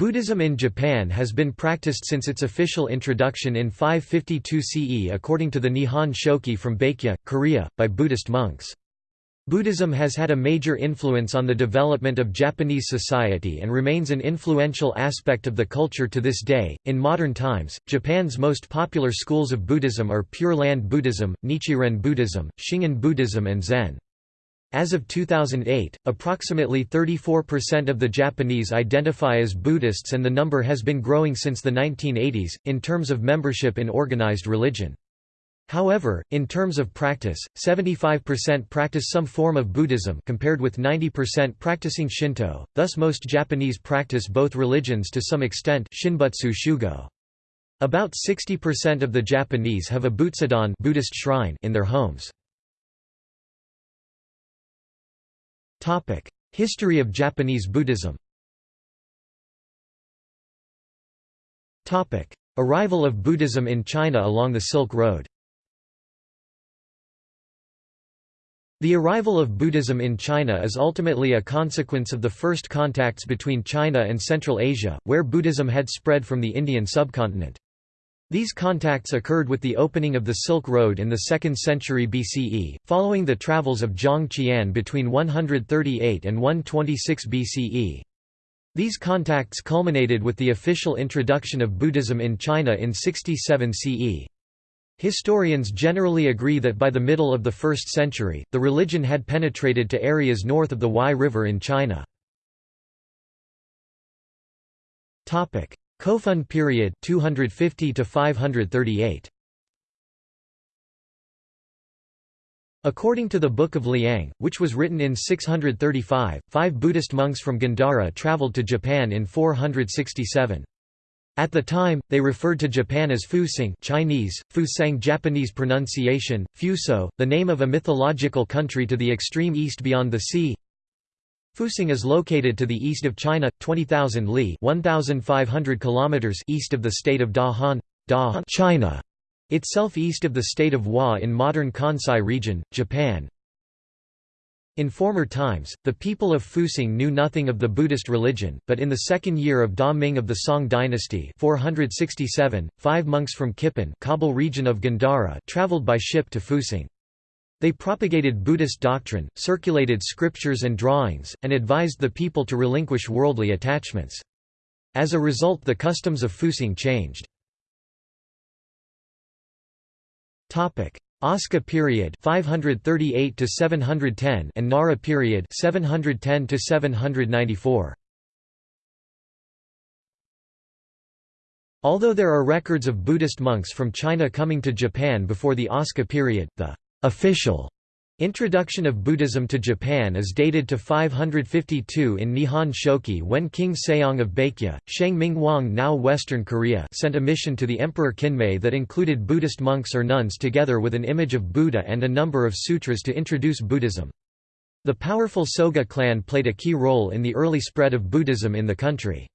Buddhism in Japan has been practiced since its official introduction in 552 CE according to the Nihon Shoki from Baekje, Korea, by Buddhist monks. Buddhism has had a major influence on the development of Japanese society and remains an influential aspect of the culture to this day. In modern times, Japan's most popular schools of Buddhism are Pure Land Buddhism, Nichiren Buddhism, Shingon Buddhism, and Zen. As of 2008, approximately 34% of the Japanese identify as Buddhists and the number has been growing since the 1980s, in terms of membership in organized religion. However, in terms of practice, 75% practice some form of Buddhism compared with 90% practicing Shinto, thus most Japanese practice both religions to some extent Shinbutsu Shugo. About 60% of the Japanese have a Butsudan Buddhist shrine in their homes. History of Japanese Buddhism. Arrival of Buddhism in China along the Silk Road. The arrival of Buddhism in China is ultimately a consequence of the first contacts between China and Central Asia, where Buddhism had spread from the Indian subcontinent. These contacts occurred with the opening of the Silk Road in the 2nd century BCE, following the travels of Zhang Qian between 138 and 126 BCE. These contacts culminated with the official introduction of Buddhism in China in 67 CE. Historians generally agree that by the middle of the 1st century, the religion had penetrated to areas north of the Huai River in China. Kofun period 250 to 538 According to the Book of Liang, which was written in 635, five Buddhist monks from Gandhara travelled to Japan in 467. At the time, they referred to Japan as Fusang Chinese, Fusang Japanese pronunciation, Fuso, the name of a mythological country to the extreme east beyond the sea, Fusang is located to the east of China, 20,000 li 1,500 kilometers east of the state of Dahan, Dahan China, itself east of the state of Wa in modern Kansai region, Japan. In former times, the people of Fusang knew nothing of the Buddhist religion, but in the second year of Da Ming of the Song dynasty 467, five monks from Kipan Kabul region of Gandhara traveled by ship to Fusang. They propagated Buddhist doctrine, circulated scriptures and drawings, and advised the people to relinquish worldly attachments. As a result the customs of Fusang changed. Asuka period 538 to 710 and Nara period 710 to 794 Although there are records of Buddhist monks from China coming to Japan before the Asuka period, the official introduction of Buddhism to Japan is dated to 552 in Nihon Shoki when King Seong of Baekje, Shang Ming now Western Korea sent a mission to the Emperor Kinmei that included Buddhist monks or nuns together with an image of Buddha and a number of sutras to introduce Buddhism. The powerful Soga clan played a key role in the early spread of Buddhism in the country.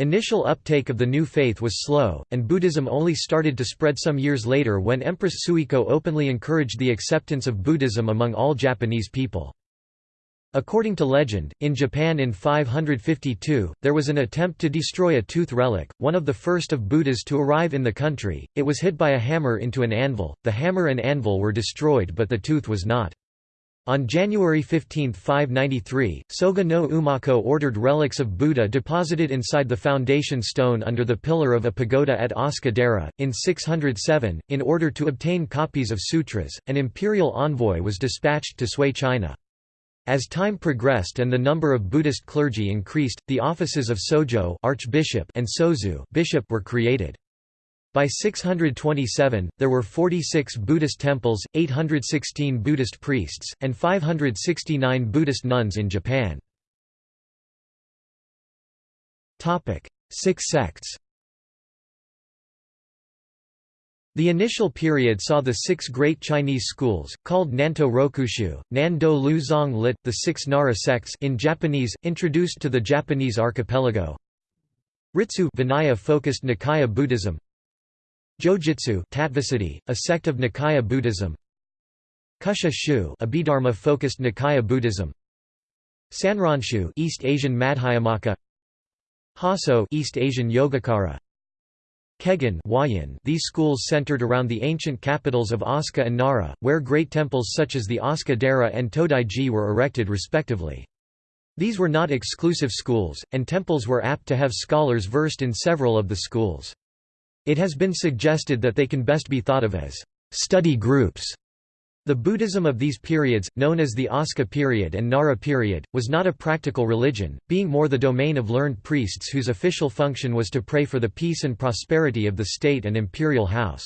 Initial uptake of the new faith was slow, and Buddhism only started to spread some years later when Empress Suiko openly encouraged the acceptance of Buddhism among all Japanese people. According to legend, in Japan in 552, there was an attempt to destroy a tooth relic, one of the first of Buddhas to arrive in the country. It was hit by a hammer into an anvil, the hammer and anvil were destroyed but the tooth was not. On January 15, 593, Soga no Umako ordered relics of Buddha deposited inside the foundation stone under the pillar of a pagoda at Asuka In 607, in order to obtain copies of sutras, an imperial envoy was dispatched to Sui China. As time progressed and the number of Buddhist clergy increased, the offices of Sojo archbishop and Sozu bishop were created. By 627, there were 46 Buddhist temples, 816 Buddhist priests, and 569 Buddhist nuns in Japan. Six sects The initial period saw the six great Chinese schools, called Nanto Rokushu, Nan Do Lu Zong lit, the six Nara sects in Japanese, introduced to the Japanese archipelago. Ritsu Vinaya-focused Nikaya Buddhism Jojitsu Tattvasiddhi, a sect of Nikaya Buddhism Kusha Shu Abhidharma-focused Nikaya Buddhism Sanronshu East Asian Madhyamaka Hasso East Asian Yogacara Kegon Huayan These schools centered around the ancient capitals of Asuka and Nara, where great temples such as the Asuka Dera and Todaiji were erected respectively. These were not exclusive schools, and temples were apt to have scholars versed in several of the schools. It has been suggested that they can best be thought of as study groups the Buddhism of these periods, known as the Asuka period and Nara period, was not a practical religion, being more the domain of learned priests whose official function was to pray for the peace and prosperity of the state and imperial house.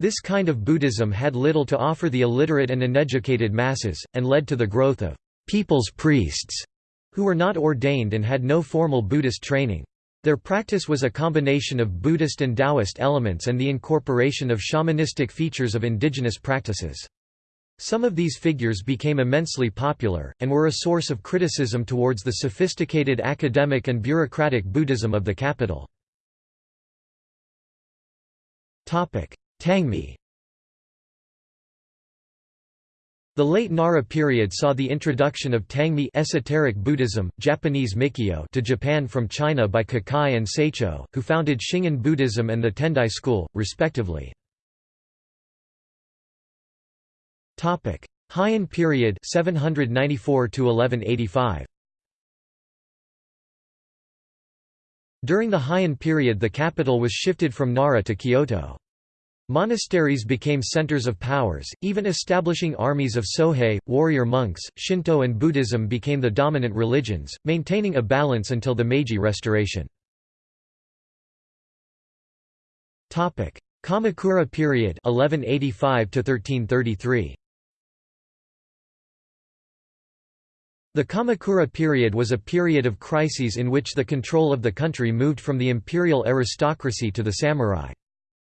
This kind of Buddhism had little to offer the illiterate and uneducated masses, and led to the growth of «people's priests», who were not ordained and had no formal Buddhist training. Their practice was a combination of Buddhist and Taoist elements and the incorporation of shamanistic features of indigenous practices. Some of these figures became immensely popular, and were a source of criticism towards the sophisticated academic and bureaucratic Buddhism of the capital. Tangmi The late Nara period saw the introduction of Tangmi esoteric Buddhism, Japanese Mikkyo to Japan from China by Kukai and Saicho, who founded Shingon Buddhism and the Tendai school, respectively. Topic: Heian period 794 to 1185. During the Heian period the capital was shifted from Nara to Kyoto. Monasteries became centers of powers, even establishing armies of Sohei, warrior monks. Shinto and Buddhism became the dominant religions, maintaining a balance until the Meiji Restoration. Topic: Kamakura period 1185 to 1333. The Kamakura period was a period of crises in which the control of the country moved from the imperial aristocracy to the samurai.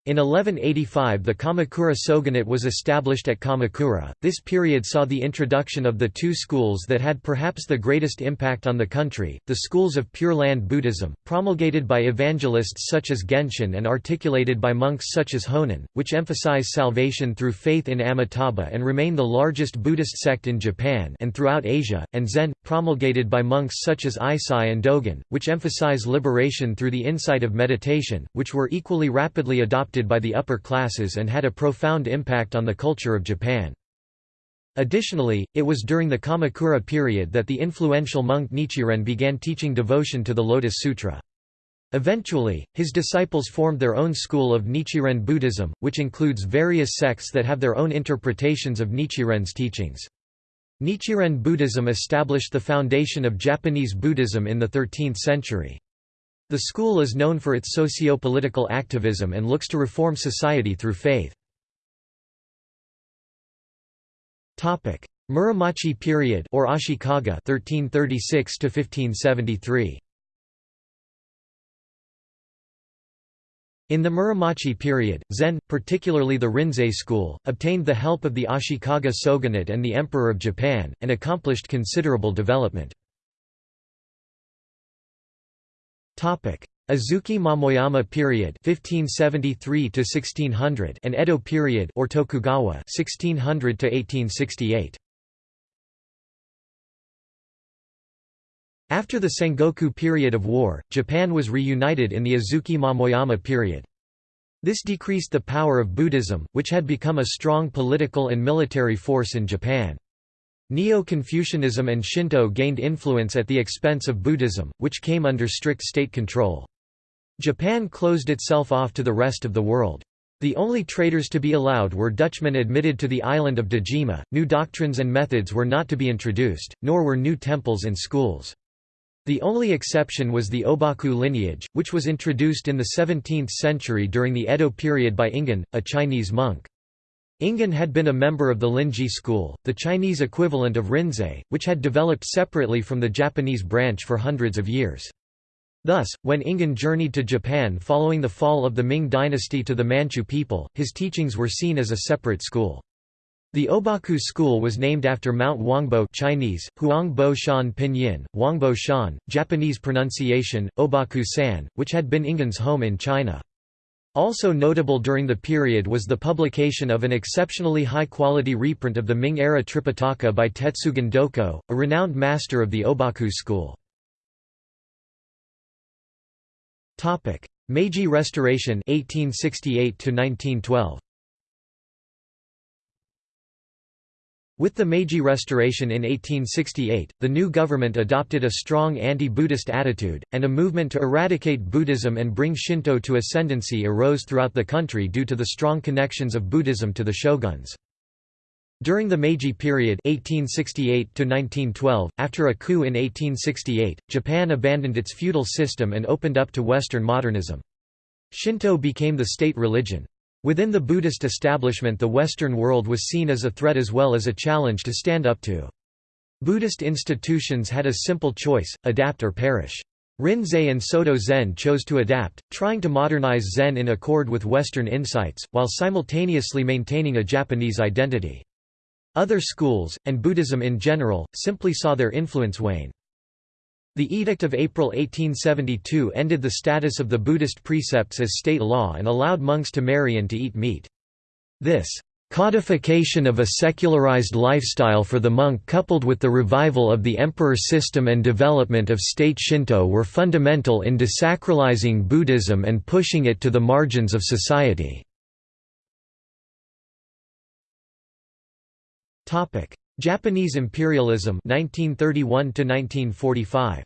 In 1185 the Kamakura shogunate was established at Kamakura. This period saw the introduction of the two schools that had perhaps the greatest impact on the country, the schools of Pure Land Buddhism, promulgated by evangelists such as Genshin and articulated by monks such as Honen, which emphasize salvation through faith in Amitabha and remain the largest Buddhist sect in Japan and throughout Asia, and Zen, promulgated by monks such as Eisai and Dogen, which emphasize liberation through the insight of meditation, which were equally rapidly adopted adopted by the upper classes and had a profound impact on the culture of Japan. Additionally, it was during the Kamakura period that the influential monk Nichiren began teaching devotion to the Lotus Sutra. Eventually, his disciples formed their own school of Nichiren Buddhism, which includes various sects that have their own interpretations of Nichiren's teachings. Nichiren Buddhism established the foundation of Japanese Buddhism in the 13th century. The school is known for its socio-political activism and looks to reform society through faith. Topic: Muromachi period or Ashikaga 1336 to 1573. In the Muromachi period, Zen, particularly the Rinzai school, obtained the help of the Ashikaga shogunate and the Emperor of Japan, and accomplished considerable development. Azuchi Momoyama period 1573 to 1600 and Edo period or Tokugawa 1600 to 1868 After the Sengoku period of war, Japan was reunited in the Azuchi Momoyama period. This decreased the power of Buddhism, which had become a strong political and military force in Japan. Neo-Confucianism and Shinto gained influence at the expense of Buddhism, which came under strict state control. Japan closed itself off to the rest of the world. The only traders to be allowed were Dutchmen admitted to the island of Dejima. New doctrines and methods were not to be introduced, nor were new temples and schools. The only exception was the Obaku lineage, which was introduced in the 17th century during the Edo period by Ingen, a Chinese monk. Ingen had been a member of the Linji school, the Chinese equivalent of Rinzai, which had developed separately from the Japanese branch for hundreds of years. Thus, when Ingen journeyed to Japan following the fall of the Ming dynasty to the Manchu people, his teachings were seen as a separate school. The Obaku school was named after Mount Wangbo Chinese, Huangbo Shan Pinyin, Huangbo Shan, Japanese pronunciation, Obaku-san, which had been Ingen's home in China. Also notable during the period was the publication of an exceptionally high-quality reprint of the Ming-era Tripitaka by Tetsugen Doko, a renowned master of the Obaku school. Meiji Restoration 1868 to 1912 With the Meiji Restoration in 1868, the new government adopted a strong anti-Buddhist attitude, and a movement to eradicate Buddhism and bring Shinto to ascendancy arose throughout the country due to the strong connections of Buddhism to the shoguns. During the Meiji period 1868 after a coup in 1868, Japan abandoned its feudal system and opened up to Western modernism. Shinto became the state religion. Within the Buddhist establishment the Western world was seen as a threat as well as a challenge to stand up to. Buddhist institutions had a simple choice, adapt or perish. Rinzai and Soto Zen chose to adapt, trying to modernize Zen in accord with Western insights, while simultaneously maintaining a Japanese identity. Other schools, and Buddhism in general, simply saw their influence wane. The Edict of April 1872 ended the status of the Buddhist precepts as state law and allowed monks to marry and to eat meat. This codification of a secularized lifestyle for the monk coupled with the revival of the emperor system and development of state Shinto were fundamental in desacralizing Buddhism and pushing it to the margins of society. Japanese imperialism 1931 1945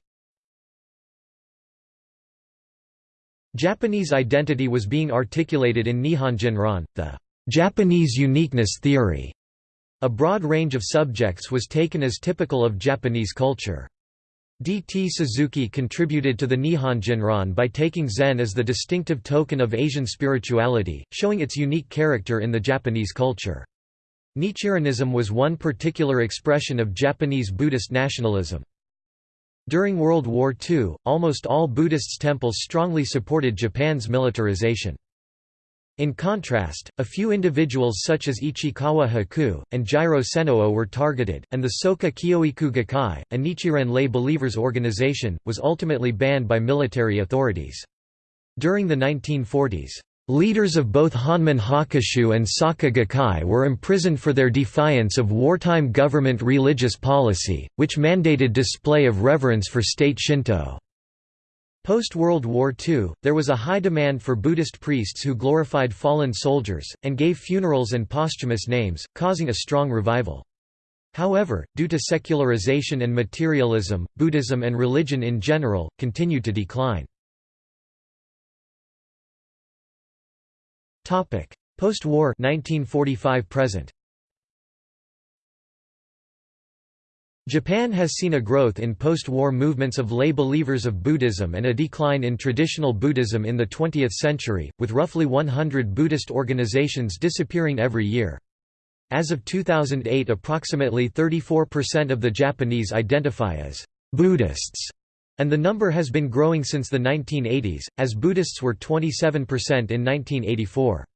Japanese identity was being articulated in Nihonjinron, the Japanese uniqueness theory. A broad range of subjects was taken as typical of Japanese culture. D. T. Suzuki contributed to the Nihonjinron by taking Zen as the distinctive token of Asian spirituality, showing its unique character in the Japanese culture. Nichirenism was one particular expression of Japanese Buddhist nationalism. During World War II, almost all Buddhist temples strongly supported Japan's militarization. In contrast, a few individuals such as Ichikawa Haku, and Jiro Senno were targeted, and the Soka Kyoiku Gakkai, a Nichiren lay believers organization, was ultimately banned by military authorities. During the 1940s, Leaders of both Honmon Hakushu and Soka Gakkai were imprisoned for their defiance of wartime government religious policy, which mandated display of reverence for state Shinto. Post-World War II, there was a high demand for Buddhist priests who glorified fallen soldiers, and gave funerals and posthumous names, causing a strong revival. However, due to secularization and materialism, Buddhism and religion in general, continued to decline. Topic: Post-war 1945 present. Japan has seen a growth in post-war movements of lay believers of Buddhism and a decline in traditional Buddhism in the 20th century, with roughly 100 Buddhist organizations disappearing every year. As of 2008 approximately 34% of the Japanese identify as Buddhists, and the number has been growing since the 1980s, as Buddhists were 27% in 1984.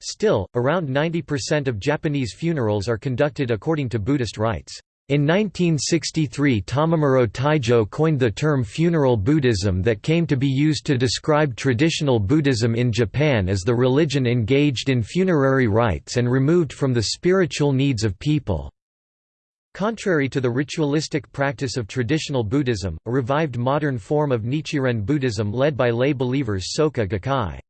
Still, around 90% of Japanese funerals are conducted according to Buddhist rites. In 1963 Tamamuro Taijo coined the term funeral Buddhism that came to be used to describe traditional Buddhism in Japan as the religion engaged in funerary rites and removed from the spiritual needs of people. Contrary to the ritualistic practice of traditional Buddhism, a revived modern form of Nichiren Buddhism led by lay believers Soka Gakkai.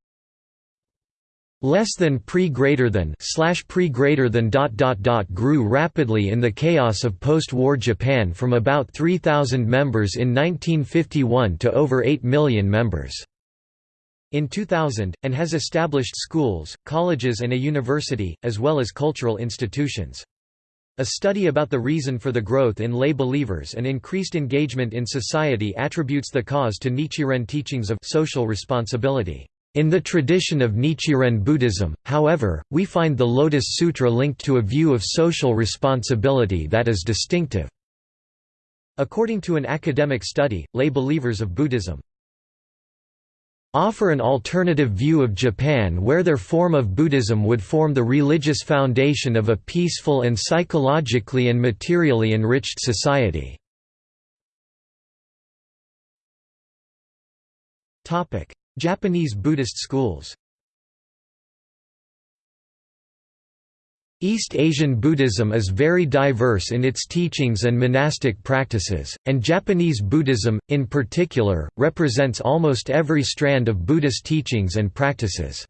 Less than pre greater than slash pre greater than dot dot dot grew rapidly in the chaos of post-war Japan from about 3,000 members in 1951 to over 8 million members in 2000, and has established schools, colleges and a university, as well as cultural institutions. A study about the reason for the growth in lay believers and increased engagement in society attributes the cause to Nichiren teachings of social responsibility. In the tradition of Nichiren Buddhism, however, we find the Lotus Sutra linked to a view of social responsibility that is distinctive. According to an academic study, lay believers of Buddhism offer an alternative view of Japan where their form of Buddhism would form the religious foundation of a peaceful and psychologically and materially enriched society. Japanese Buddhist schools East Asian Buddhism is very diverse in its teachings and monastic practices, and Japanese Buddhism, in particular, represents almost every strand of Buddhist teachings and practices.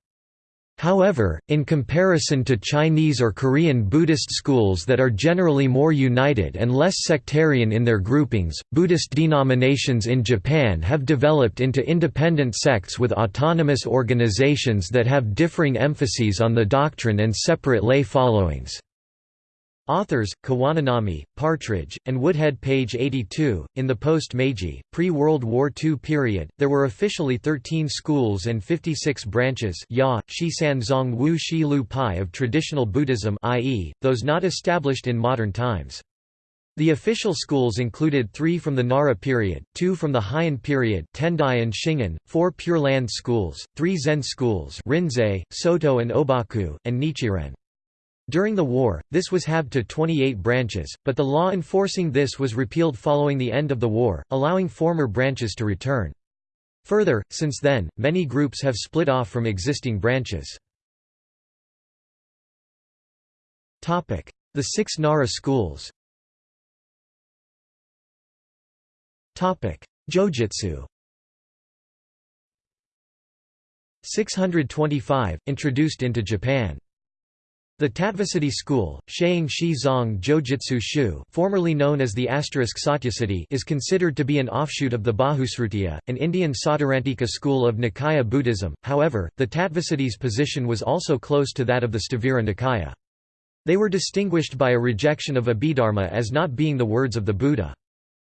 However, in comparison to Chinese or Korean Buddhist schools that are generally more united and less sectarian in their groupings, Buddhist denominations in Japan have developed into independent sects with autonomous organizations that have differing emphases on the doctrine and separate lay followings. Authors, Kawananami, Partridge, and Woodhead page 82. In the post-Meiji, pre-World War II period, there were officially 13 schools and 56 branches ya, Shisan Zong Wu Shi Lu Pai of traditional Buddhism i.e., those not established in modern times. The official schools included three from the Nara period, two from the Heian period Tendai and Shingon, four Pure Land schools, three Zen schools Rinzai, Soto and Obaku, and Nichiren. During the war, this was halved to 28 branches, but the law enforcing this was repealed following the end of the war, allowing former branches to return. Further, since then, many groups have split off from existing branches. The six Nara schools Jojitsu 625, introduced into Japan the Tattvasiddhi school, Sheung Shi Zong Jojitsu Shu formerly known as the asterisk Satyasiddhi is considered to be an offshoot of the Bahusrutiya, an Indian Sautrantika school of Nikaya Buddhism, however, the Tattvasiddhi's position was also close to that of the Sthavira Nikaya. They were distinguished by a rejection of Abhidharma as not being the words of the Buddha.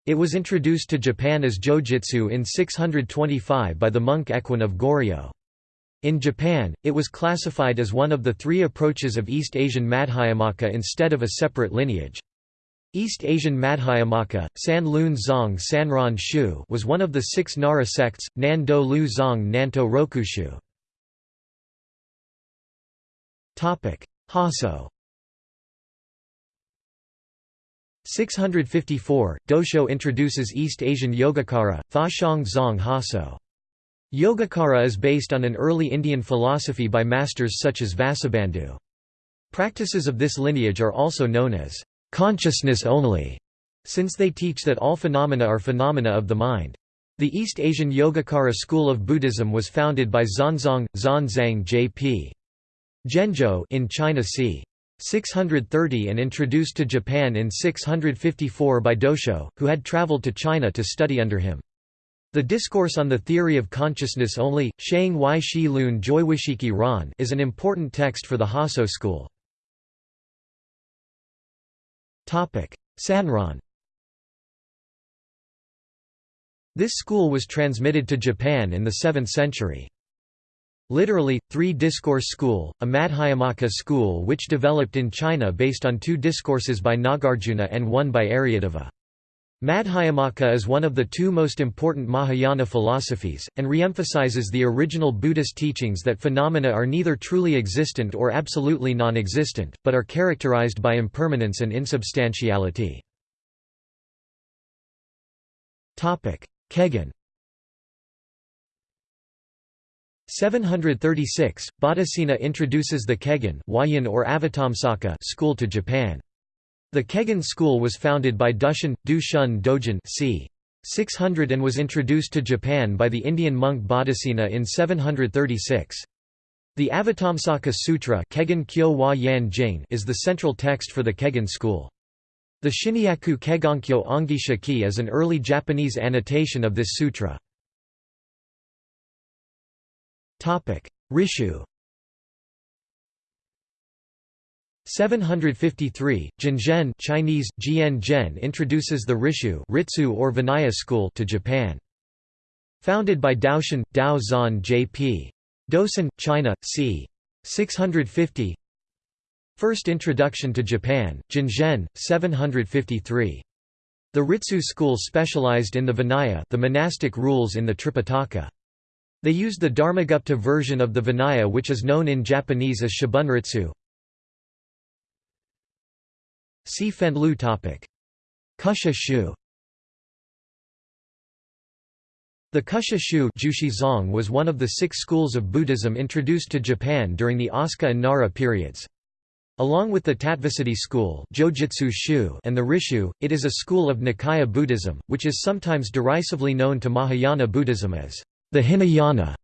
It was introduced to Japan as Jojitsu in 625 by the monk Equin of Goryeo. In Japan, it was classified as one of the three approaches of East Asian Madhyamaka instead of a separate lineage. East Asian Madhyamaka, San Lun Zong Sanron Shu was one of the six Nara sects, Nan Do Lu Zong Nanto Rokushu. Hasso 654, Dosho introduces East Asian Yogacara, Fashong Zong Hasso. Yogacara is based on an early Indian philosophy by masters such as Vasubandhu. Practices of this lineage are also known as consciousness only, since they teach that all phenomena are phenomena of the mind. The East Asian Yogacara school of Buddhism was founded by Xuanzang, Xuanzang J.P. Zhenzhou in China c. 630 and introduced to Japan in 654 by Dosho, who had traveled to China to study under him. The Discourse on the Theory of Consciousness Only, Shang Wai Shi Lun Joiwishiki Ran is an important text for the Hasso school. Sanron This school was transmitted to Japan in the 7th century. Literally, three discourse school, a Madhyamaka school which developed in China based on two discourses by Nagarjuna and one by Aryadeva. Madhyamaka is one of the two most important Mahayana philosophies, and reemphasizes the original Buddhist teachings that phenomena are neither truly existent or absolutely non-existent, but are characterized by impermanence and insubstantiality. Kegon 736, Bodhisena introduces the Kegon or school to Japan. The Kegon school was founded by Dushan, Du Shun Dojin c. 600 and was introduced to Japan by the Indian monk Bodhisena in 736. The Avatamsaka Sutra is the central text for the Kegon school. The Shinyaku Kegonkyo Ongisha Ki is an early Japanese annotation of this sutra. Rishu 753, Jinzhen Chinese, introduces the Rishu Ritsu or Vinaya school to Japan. Founded by Daoshan, Dao Zan J.P. Dosan, China, c. 650 First introduction to Japan, Jinzhen, 753. The Ritsu school specialized in the Vinaya the monastic rules in the Tripitaka. They used the Dharmagupta version of the Vinaya which is known in Japanese as Shibunritsu, See Fenlu topic. Kusha Shu The Kusha Shu was one of the six schools of Buddhism introduced to Japan during the Asuka and Nara periods. Along with the Tattvasiddhi school and the Rishu, it is a school of Nikaya Buddhism, which is sometimes derisively known to Mahayana Buddhism as the Hinayana.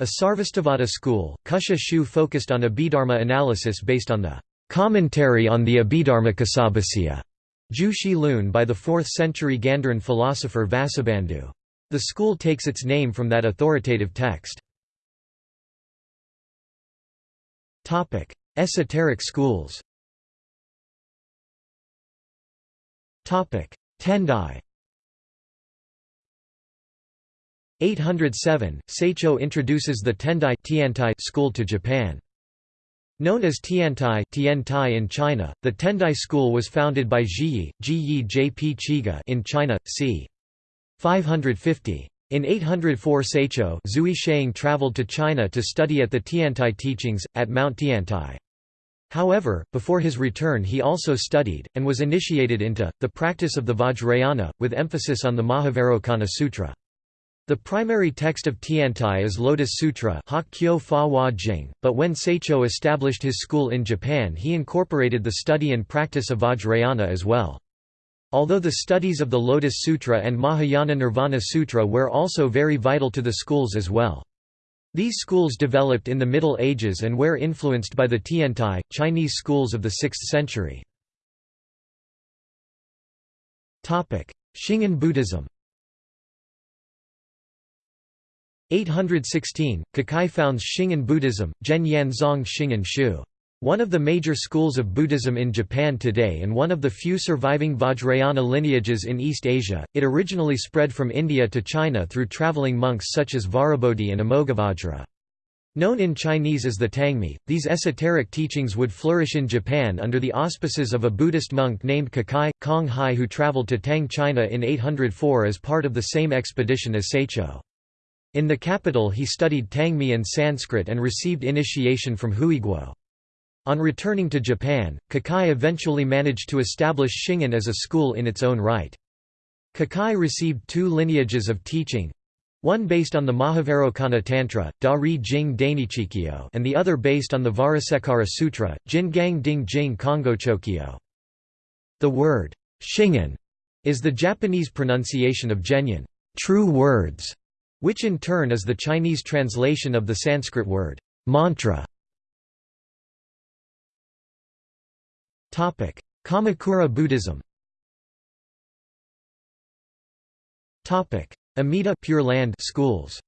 A Sarvastivada school, Kusha Shu focused on Abhidharma analysis based on the commentary on the Abhidharmakosabhasya Ju Shi Lun by the 4th century Gandharan philosopher Vasubandhu. The school takes its name from that authoritative text. Esoteric schools Tendai 807, Saicho introduces the Tendai school to Japan. Known as Tiantai, Tiantai in China, the Tendai school was founded by Zhiyi, Zhiyi Jp Chiga in China, c. 550. In 804 Saicho Zui Sheng traveled to China to study at the Tiantai teachings, at Mount Tiantai. However, before his return he also studied, and was initiated into, the practice of the Vajrayana, with emphasis on the Mahavairocana Sutra. The primary text of Tiantai is Lotus Sutra but when Saicho established his school in Japan he incorporated the study and practice of Vajrayana as well. Although the studies of the Lotus Sutra and Mahayana Nirvana Sutra were also very vital to the schools as well. These schools developed in the Middle Ages and were influenced by the Tiantai, Chinese schools of the 6th century. Shingon Buddhism 816, Kukai founds Shingon Buddhism, Zhen Zong Shingon Shu. One of the major schools of Buddhism in Japan today and one of the few surviving Vajrayana lineages in East Asia, it originally spread from India to China through traveling monks such as Vajrabodhi and Amoghavajra. Known in Chinese as the Tangmi, these esoteric teachings would flourish in Japan under the auspices of a Buddhist monk named Kukai, Kong Hai who traveled to Tang China in 804 as part of the same expedition as Saicho. In the capital he studied Tangmi and Sanskrit and received initiation from Huiguo. On returning to Japan, Kukai eventually managed to establish Shingon as a school in its own right. Kukai received two lineages of teaching, one based on the Mahavairocana Tantra, Dari Jing Dainichikyo and the other based on the Varasekara Sutra, Jingang Ding Jing Kongochokyo. The word, Shingon, is the Japanese pronunciation of Zhenyan true words", which in turn is the Chinese translation of the Sanskrit word, mantra. Topic: Kamakura Buddhism. Topic: Amida Pure Land schools.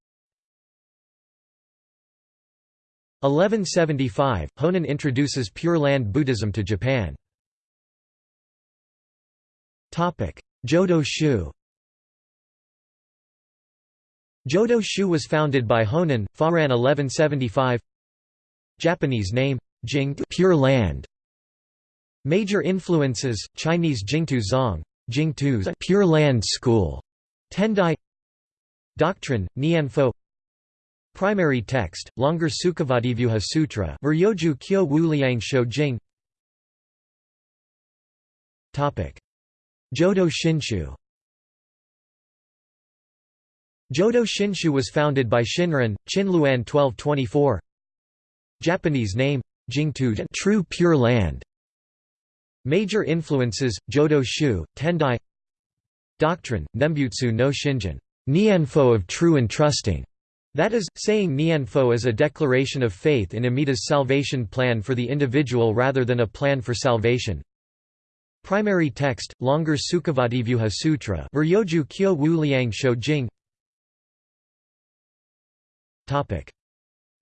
1175 Honen introduces Pure Land Buddhism to Japan. Topic: Jodo Shu Jodo Shu was founded by Honen, Faran 1175 Japanese name, Jing Pure Land. Major influences: Chinese Jingtu Zong, Jingtu's Pure Land School, Tendai. Doctrine: Nianfo. Primary text: Longer Sukhavativyuha Sutra, Muryoju Kyo Wu Liang Shou Jodo Shinshu. Jodo Shinshu was founded by Shinran, Qinluan 1224. Japanese name: Jingtu True Pure Land. Major influences, Jodo Shu, Tendai Doctrine, Nembutsu no Shinjin Nianfo of true and trusting", that is, saying Nianfo is a declaration of faith in Amida's salvation plan for the individual rather than a plan for salvation. Primary text, longer Sukhavativyuha Sutra Muryoju Kyo Wu Liang Shou Jing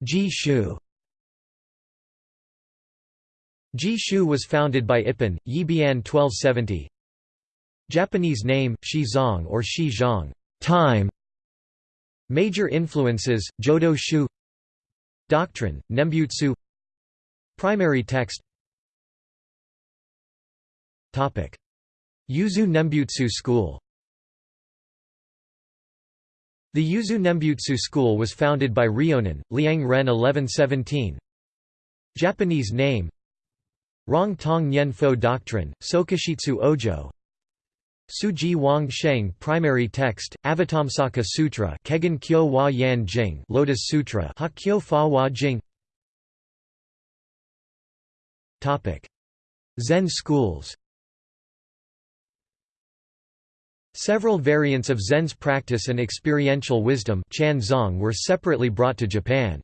Ji Shu. Ji Shu was founded by Ippen, Yibian 1270. Japanese name, Shi Zong or Shi Zhang time. Major influences, Jodo Shu. Doctrine, Nembutsu. Primary text. Yuzu Nembutsu school The Yuzu Nembutsu school was founded by Ryonin, Liang Ren 1117 Japanese name Rong Tong Nyen Fo Doctrine, Sokashitsu Ojo. Suji Wang Sheng Primary Text, Avatamsaka Sutra Kegon Kyo Hua Yan Jing Lotus Sutra Ha Kyo Fa Hua Jing. Zen schools Several variants of Zen's practice and experiential wisdom were separately brought to Japan.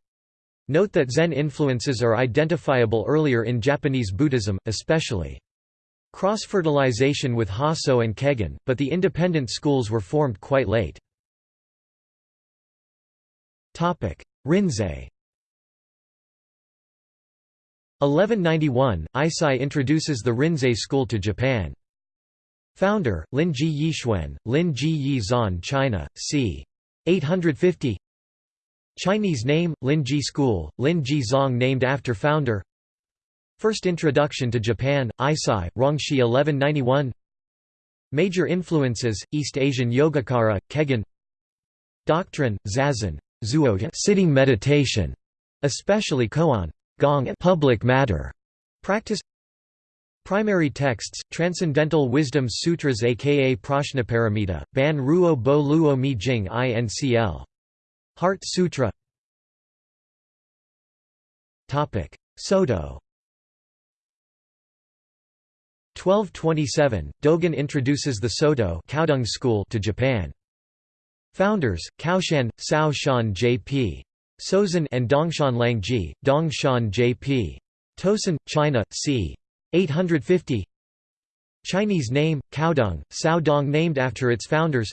Note that Zen influences are identifiable earlier in Japanese Buddhism, especially cross-fertilization with Hasso and Kegon, but the independent schools were formed quite late. Rinzai 1191, Eisai introduces the Rinzai school to Japan. Founder, Lin Ji Yixuan, Lin Ji Yi Zan China, c. 850 Chinese name, Lin Ji School, Lin Ji Zong named after founder. First introduction to Japan, Eisai, Rongshi 1191 Major influences, East Asian Yogacara, Kegon Doctrine, Zazen, Zuoda sitting meditation, especially koan. Gong public matter. Practice Primary texts, Transcendental Wisdom Sutras aka Prajnaparamita, Ban Ruo Bo Luo Mi Jing Incl. Heart Sutra Soto 1227, Dogen introduces the Soto school to Japan. Founders, Kaoshan, Cao Shan J.P. Sozan and Dongshan Langji, Dongshan J.P. Tosan, China, c. 850 Chinese name, Caodong, Sao Dong named after its founders.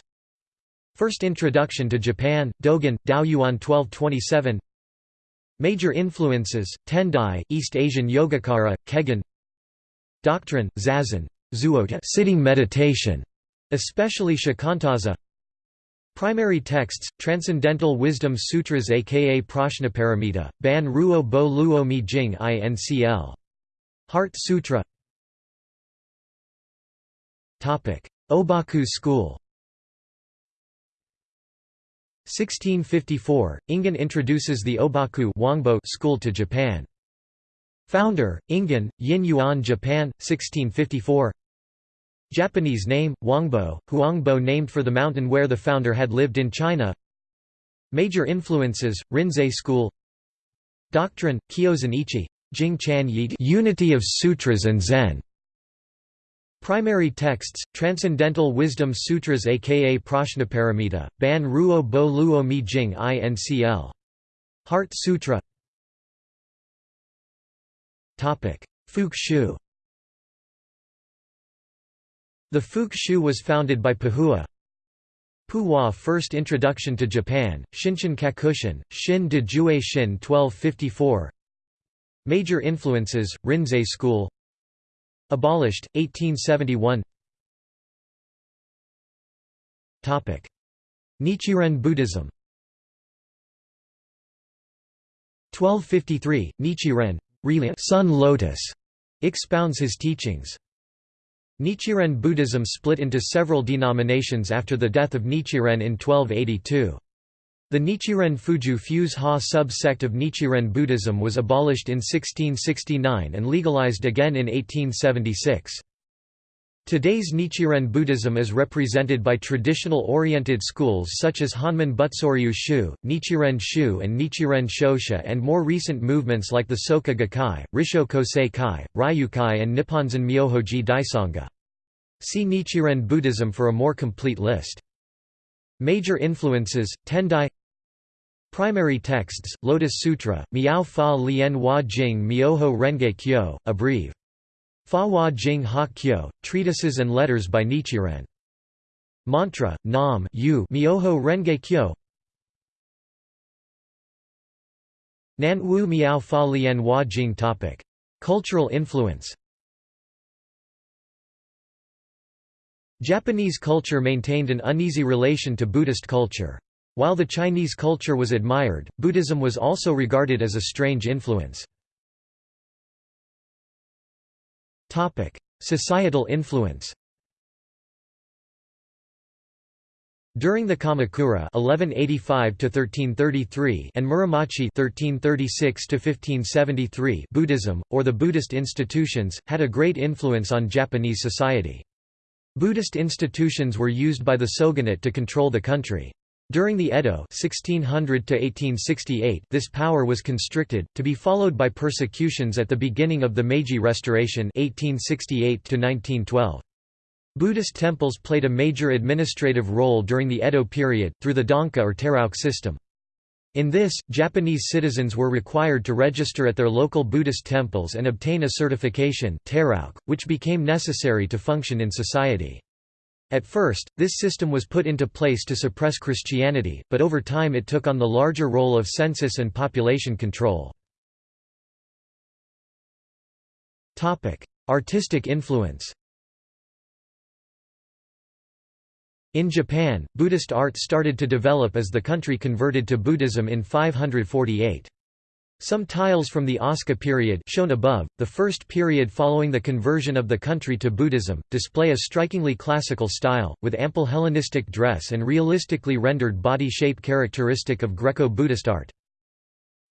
First introduction to Japan, Dogen, Daoyuan 1227 Major influences, Tendai, East Asian Yogacara, Kegon Doctrine, Zazen, Zuoda sitting meditation, especially Shikantaza. Primary texts, Transcendental Wisdom Sutras aka Prajnaparamita, Ban Ruo Bo Luo Mi Jing Incl. Heart Sutra. Obaku school. 1654, Ingen introduces the Obaku Wangbo school to Japan. Founder, Ingen, Yin Yuan Japan, 1654 Japanese name, Wangbo, Huangbo named for the mountain where the founder had lived in China. Major influences, Rinzai school. Doctrine, Kyozan Ichi, Jing Chan Yi Unity of Sutras and Zen. Primary texts, Transcendental Wisdom Sutras aka Prajnaparamita, Ban Ruo Bo Luo Mi Jing Incl. Heart Sutra. Fuke Shu. The Fuke Shu was founded by Pahua. Puhua First introduction to Japan, Shinshin Kakushin, Shin de Jue Shin 1254 Major influences, Rinzai school Abolished, 1871 Nichiren Buddhism 1253, Nichiren Sun Lotus expounds his teachings. Nichiren Buddhism split into several denominations after the death of Nichiren in 1282. The Nichiren Fuju Fuse Ha sub-sect of Nichiren Buddhism was abolished in 1669 and legalized again in 1876. Today's Nichiren Buddhism is represented by traditional oriented schools such as Honmon Butsuryu Shu, Nichiren Shu and Nichiren Shoshu and more recent movements like the Soka Gakkai, Risho Kosei Kai, Ryukai and Nipponzan Myohoji Daisanga. See Nichiren Buddhism for a more complete list. Major influences, Tendai Primary texts, Lotus Sutra, Miao Fa Lien Hua Jing Myoho Renge Kyo, Abrieve. Fa Hua Jing Ha Kyo, treatises and letters by Nichiren. Mantra, Nam Yu Myoho Renge Kyo Nan Wu Miao Fa Lien Hua Jing topic. Cultural influence Japanese culture maintained an uneasy relation to Buddhist culture. While the Chinese culture was admired, Buddhism was also regarded as a strange influence. Societal influence During the Kamakura (1185–1333) and Muromachi (1336–1573), Buddhism, or the Buddhist institutions, had a great influence on Japanese society. Buddhist institutions were used by the shogunate to control the country. During the Edo 1600 this power was constricted, to be followed by persecutions at the beginning of the Meiji Restoration 1868 -1912. Buddhist temples played a major administrative role during the Edo period, through the Danka or Terauchi system. In this, Japanese citizens were required to register at their local Buddhist temples and obtain a certification which became necessary to function in society. At first, this system was put into place to suppress Christianity, but over time it took on the larger role of census and population control. Artistic influence In Japan, Buddhist art started to develop as the country converted to Buddhism in 548. Some tiles from the Asuka period shown above, the first period following the conversion of the country to Buddhism, display a strikingly classical style, with ample Hellenistic dress and realistically rendered body shape characteristic of Greco-Buddhist art.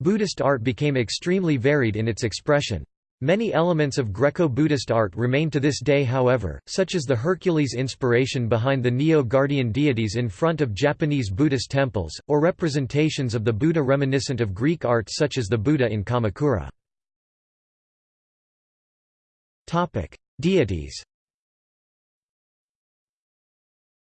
Buddhist art became extremely varied in its expression. Many elements of Greco-Buddhist art remain to this day however, such as the Hercules inspiration behind the Nio-Guardian deities in front of Japanese Buddhist temples, or representations of the Buddha reminiscent of Greek art such as the Buddha in Kamakura. Deities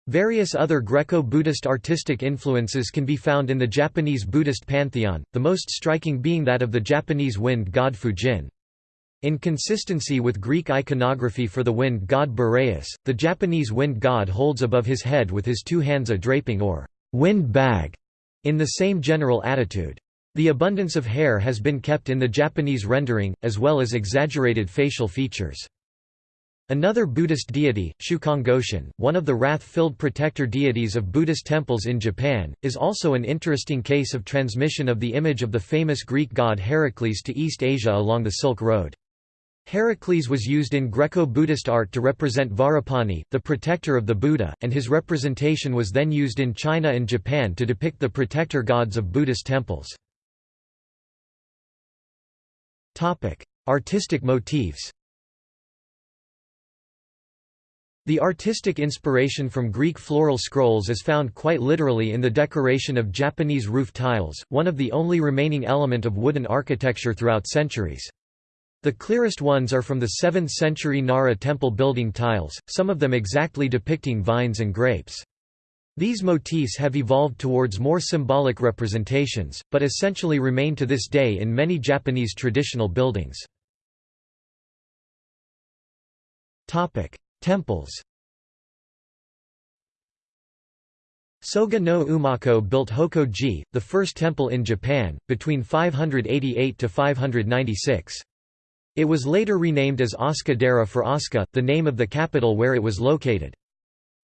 Various other Greco-Buddhist artistic influences can be found in the Japanese Buddhist pantheon, the most striking being that of the Japanese wind god Fujin. In consistency with Greek iconography for the wind god Boreas, the Japanese wind god holds above his head with his two hands a draping or wind bag, in the same general attitude. The abundance of hair has been kept in the Japanese rendering, as well as exaggerated facial features. Another Buddhist deity, Shukongoshin, one of the wrath-filled protector deities of Buddhist temples in Japan, is also an interesting case of transmission of the image of the famous Greek god Heracles to East Asia along the Silk Road. Heracles was used in Greco-Buddhist art to represent Vajrapani, the protector of the Buddha, and his representation was then used in China and Japan to depict the protector gods of Buddhist temples. Artistic motifs The artistic inspiration from Greek floral scrolls is found quite literally in the decoration of Japanese roof tiles, one of the only remaining element of wooden architecture throughout centuries. The clearest ones are from the 7th century Nara temple building tiles, some of them exactly depicting vines and grapes. These motifs have evolved towards more symbolic representations, but essentially remain to this day in many Japanese traditional buildings. Temples Soga no Umako built Hokko-ji, the first temple in Japan, between 588 to 596. It was later renamed as Asuka-dera for Asuka, the name of the capital where it was located.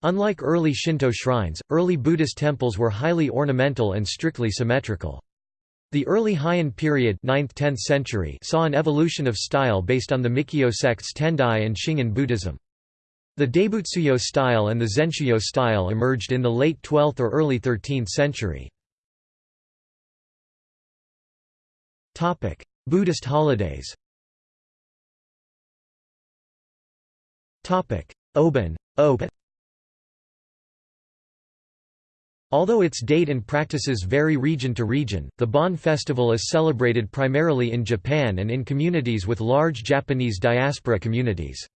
Unlike early Shinto shrines, early Buddhist temples were highly ornamental and strictly symmetrical. The early Heian period 9th–10th century saw an evolution of style based on the Mikkyo sects Tendai and Shingon Buddhism. The Daibutsuyo style and the Zenshuyo style emerged in the late 12th or early 13th century. Buddhist holidays Obon Open. Although its date and practices vary region to region, the Bon festival is celebrated primarily in Japan and in communities with large Japanese diaspora communities.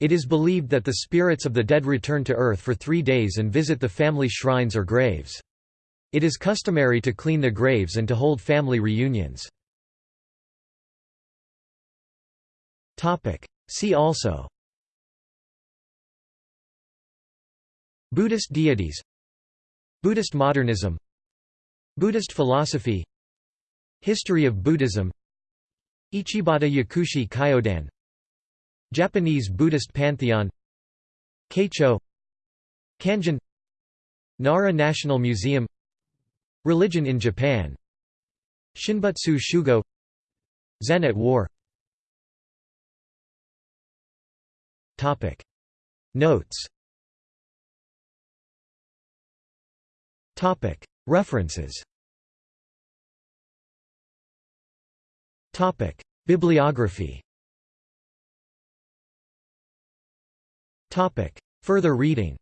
It is believed that the spirits of the dead return to earth for three days and visit the family shrines or graves. It is customary to clean the graves and to hold family reunions. See also Buddhist deities Buddhist modernism Buddhist philosophy History of Buddhism Ichibata Yakushi Kyodan Japanese Buddhist pantheon Keicho Kanjin Nara National Museum Religion in Japan Shinbutsu Shugo Zen at War. Notes References Bibliography Further reading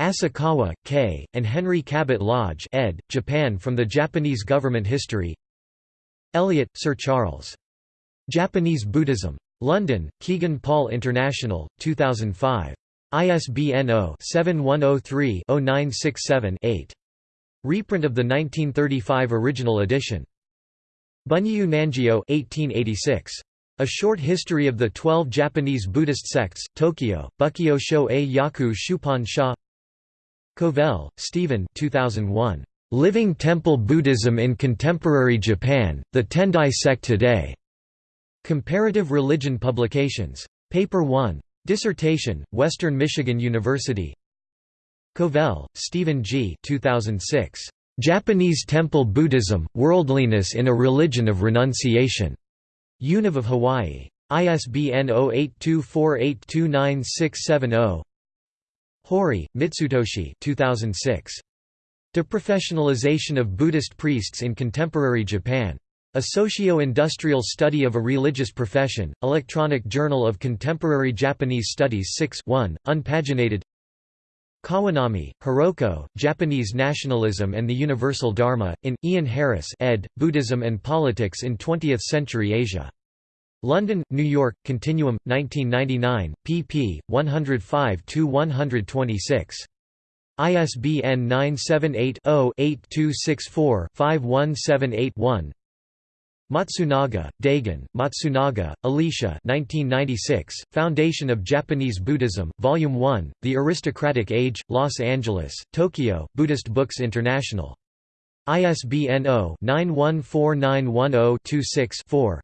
Asakawa, K., and Henry Cabot Lodge ed., Japan from the Japanese Government History Eliot, Sir Charles. Japanese Buddhism. London, Kegan Paul International, 2005. ISBN 0-7103-0967-8. Reprint of the 1935 original edition. Bunyu Nanjio 1886. A Short History of the Twelve Japanese Buddhist Sects, Tokyo, Bukkyo A Yaku Shupan Sha Covell, Stephen 2001. Living Temple Buddhism in Contemporary Japan, The Tendai Sect Today. Comparative Religion Publications. Paper 1. Dissertation, Western Michigan University. Covell, Stephen G. 2006. Japanese Temple Buddhism, Worldliness in a Religion of Renunciation. Univ of Hawaii. ISBN 0824829670. Hori, Mitsutoshi 2006. Deprofessionalization of Buddhist Priests in Contemporary Japan. A Socio-Industrial Study of a Religious Profession, Electronic Journal of Contemporary Japanese Studies 6 1, unpaginated Kawanami, Hiroko, Japanese Nationalism and the Universal Dharma, in, Ian Harris ed., Buddhism and Politics in Twentieth-Century Asia. London, New York, Continuum, 1999, pp. 105–126. ISBN 978-0-8264-51781 Matsunaga, Daigen, Matsunaga, Alicia 1996, Foundation of Japanese Buddhism, Volume 1, The Aristocratic Age, Los Angeles, Tokyo, Buddhist Books International. ISBN 0-914910-26-4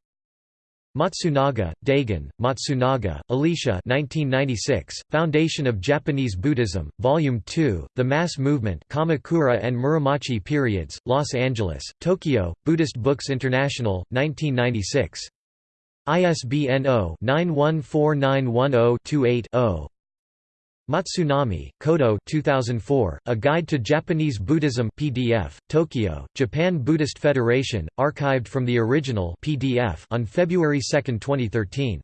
Matsunaga, Daigen, Matsunaga, Alicia 1996, Foundation of Japanese Buddhism, Volume 2, The Mass Movement Kamakura and Muromachi Periods, Los Angeles, Tokyo, Buddhist Books International, 1996. ISBN 0-914910-28-0. Matsunami, Kodo 2004, A Guide to Japanese Buddhism PDF, Tokyo, Japan Buddhist Federation, archived from the original PDF on February 2, 2013.